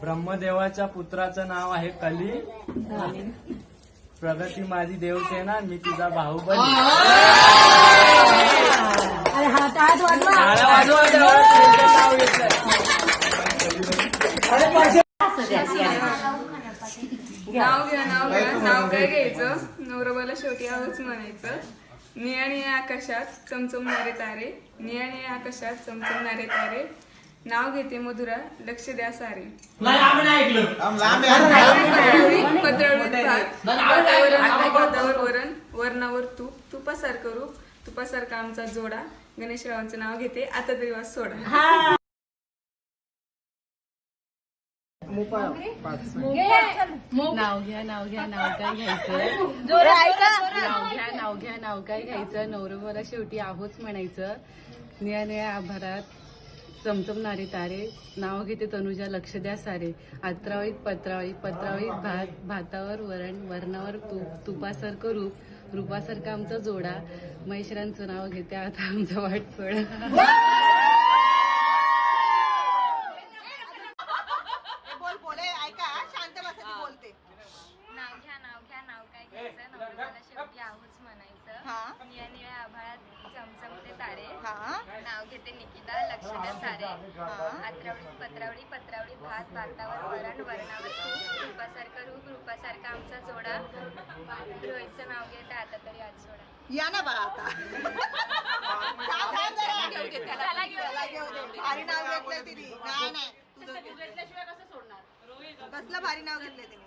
ब्रह्मदेवाच्या पुत्राचं नाव आहे कली. प्रगती माझी देवसेना मी देवा, त्याचं नाव घेतलंय. नाव घ्या नाव घ्या. नाव काय घ्यायचं? नवरोबाला शेवटी आहोच म्हणायचं. निळ्या निळ्या आकाशात चमचमणारे तारे. निळ्या निळ्या आकाशात चमचमणारे तारे. नाव घेते मधुरा लक्ष द्या सारे वरण वरणावर तूप तुपासारखं रूप तुपासारखा आमचा जोडा गणेशरावांचं नाव घेते आता तरी वाज सोडा नाव घ्या नाव घ्या नाव काय घ्यायचं नाव घ्या नाव घ्या नाव काय घ्यायचं नवरोबाला शेवटी आहोच म्हणायचं निळ्या निळ्या आभारात चमचमणारे तारे नाव घेते तनुजा लक्ष द्या सारे. आत्रावळीत पत्रावळीत पत्रावळीत भात भातावर वरण वरणावर तूप तुपासारखं रूप रूपासारखा आमचा जोडा. महेशरांचं नाव घेते आता आमचा वाट सोडा बोल बोले ऐका शांत बसा ती बोलते नाव घ्या नाव घ्या नाव काय घ्यायचं नवऱ्याला शेवटी आहोच म्हणायचं हा निळ्या निळ्या आभाळात चमचमते तारे हा घेते निकिता लक्ष द्या सारे आत्रावळीत पत्रावळी पत्रावळी भात भातावर वरण वरणावर रूपासारखं रूप रूपासारखा आमचा जोडा. रोहितचं नाव घेते आता तरी आज सोडा. या ना बाळा आता. त्याला घेऊ दे. भारी नाव घेतलंय तिने. नाही नाही. तुझं घे. कसलं भारी नाव घेतलंय तिने?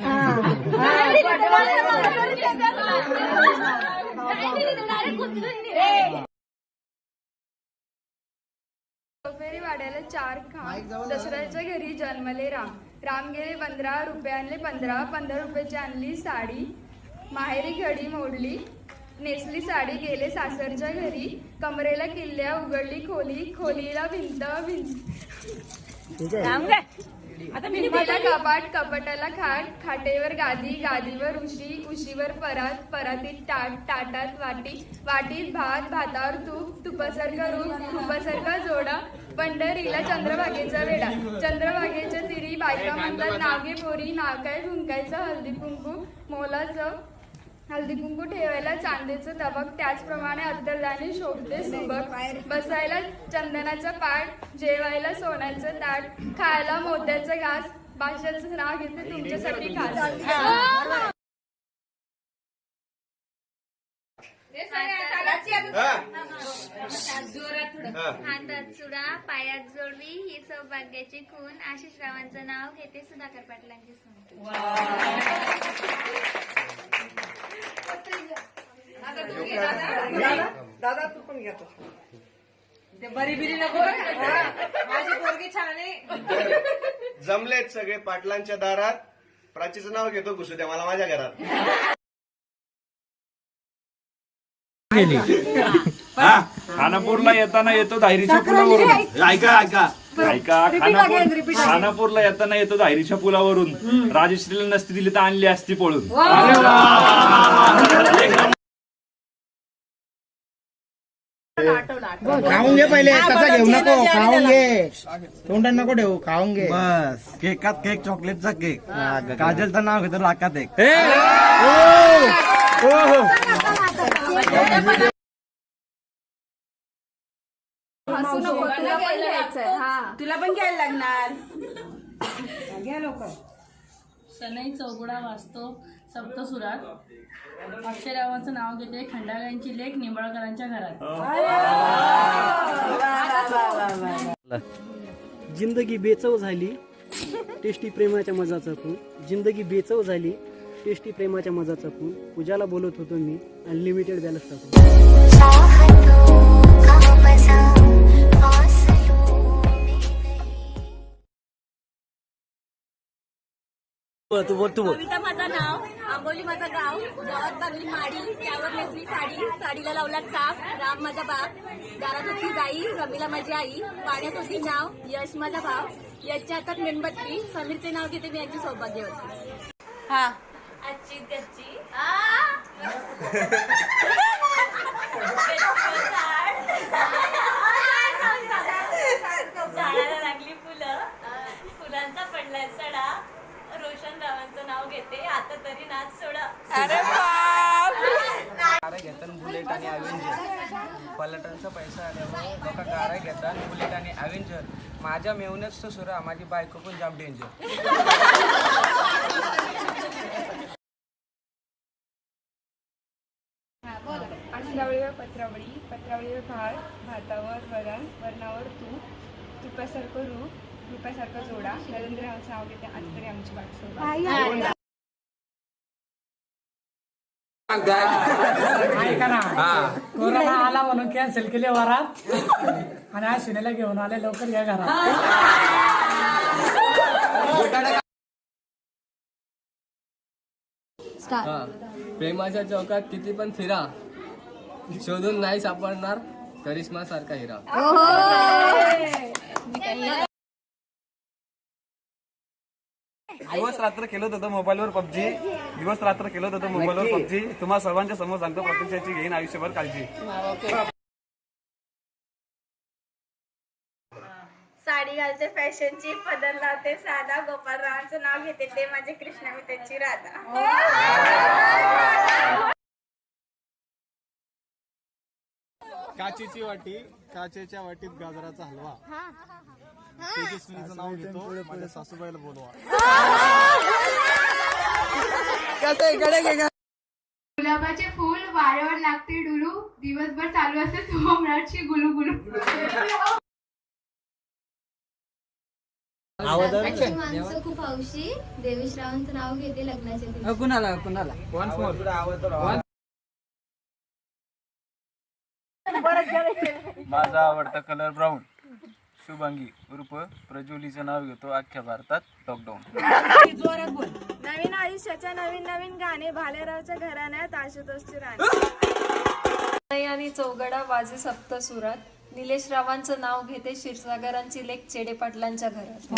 हा? हा, फेरी वाड्याला चार खांब दसऱ्याच्या घरी जन्मले राम राम गेले पंधरा रुपये आणले पंधरा पंधरा रुपयाची आणली साडी माहेरी घडी मोडली नेसली साडी गेले सासरच्या घरी कमरेला किल्ल्या उघडली खोली खोलीला भिंत भिंत भिंतीला कपाट कपाटाला खाट खाटेवर गादी गादीवर उशी उशीवर परात परातीत ताट ताटात वाटी वाटीत भात भातावर तूप तुपासारखा रूप तुपासारखा जोडा पंढरीला चंद्रभागेचा वेडा चंद्रभागेच्या तिरी बायका म्हणतात नागे पोरी नाकाय फुंकायचं हळदी कुंकू मोलाचं हळदी कुंकू ठेवायला चांदीचं तबक त्याचप्रमाणे अत्तरदाणी शोभते सुबक. बसायला चंदनाचं पाट जेवायला सोन्याचं ताट खायला मोत्याचं घास भाषाचं नाव घेते तुमच्यासाठी खास. हातात चुडा पायात जोडवी ही सौभाग्याची खून आशिष रावांचं नाव घेते सुधाकर पाटलांची सून. दादा तू पण घेतो ते बरी बिरी नको माझी पोरगी छान आहे जमलेत सगळे पाटलांच्या दारात. प्राचीचं नाव घेतो घुसू द्या मला माझ्या घरात. हा खानापूरला येताना येतो धायरीच्या पुलावरून ऐका ऐका. ऐका खानापूर खानापूरला येताना येतो धायरीच्या पुलावरून. राजश्रीला नसती दिली तर आणली असती पळून. खाऊन घे पहिले तसा घेऊ नको खाऊन घे. तोंडात नको ठेवू खाऊन घे. बस. केकात केक चॉकलेटचा केक. काजलचं नाव घेतो लाकात एक. तुला पण घ्यायला लागणार. शनई चौगुडा वाचतो सप्तसुरात. अक्षरावांचं नाव घेते खंडाळ्यांची लेख निंबाळकरांच्या घरात. जिंदगी बेचव झाली टेस्टी प्रेमाच्या मजाचा खून जिंदगी बेचव झाली टेस्टी प्रेमाच्या मजाचा खून पूजाला बोलत होतो मी अनलिमिटेड बॅलन्स टाकून. तू बोल तू बोल. कविता माझं नाव आंबोली माझं गाव गावात बांधली माडी त्यावर नेसली साडी साडीला लावला चाप राम माझा बाप दारात होती गाई रमीला माझी आई पाण्यात होती नाव यश माझा भाव यशच्या हातात मेणबत्ती समीरचे नाव घेते मी यांची सौभाग्यवती हा. आजची त्याची. झाडाला लागली फुलं फुलांचा पडलाय सडा रोशन रावांचं नाव घेते. आता तरी नाच सोडा. अरे बाप! गाड्या घेतात बुलेट आणि अवेंजर पलटनचा पैसा आल्यामुळे लोक गाड्या घेतात बुलेट आणि अवेंजर माझ्या मेहनत सुरा माझी बायको पण जाम डेंजर आसरावळीवर पत्रावळी पत्रावळीवर भात भातावर वरण वरणावर तूप तुपासारखं रूप रूपासारखं जोडा. नरेंद्र रावांचं नाव घेते आता तरी आमची वाट सोडा कोरोना आला म्हणून कॅन्सल केले वरात. आणि आज शिनेला घेऊन आले लवकर या घरात. प्रेमाच्या चौकात किती पण फिरा. शोधून नाही सापडणार. करिश्मा सारखा हिरा दिवस रात्र खेळत होतो मोबाईलवर पबजी. दिवस रात्र खेळत होतो मोबाईलवर पबजी. तुम्हा सर्वांच्या समोर सांगतो प्रत्यक्षाची घेईन आयुष्यभर काळजी. साडी घालते फॅशनची पदर लावते साधा गोपाल रावांचं नाव घेते ते माझे कृष्णा मी त्यांची राधा. काचेची वाटी काचेच्या वाटीत गाजराचा हलवा. तेजस्विनीचं नाव घेतो. माझ्या सासूबाईला बोलवा. गुलाबाचे फूल वाऱ्यावर लागते डुलू. दिवसभर चालू असते सोमराटची गुलू गुलू. माणसं खूप हौशी. देवेश रावांचं नाव घेते लग्नाच्या कुणाला माझा आवडता कलर ब्राऊन शुभांगी उर्फ प्रज्वलीचं नाव घेतो अख्ख्या भारतात. लॉकडाऊन नवीन आयुष्याच्या नवीन नवीन गाणे भालेरावच्या घराण्यात आशुतोषची राणी आणि चौगडा वाजे सप्त सुरात. निलेश रावांचं नाव घेते क्षीरसागरांची लेख चेडे पाटलांच्या घरात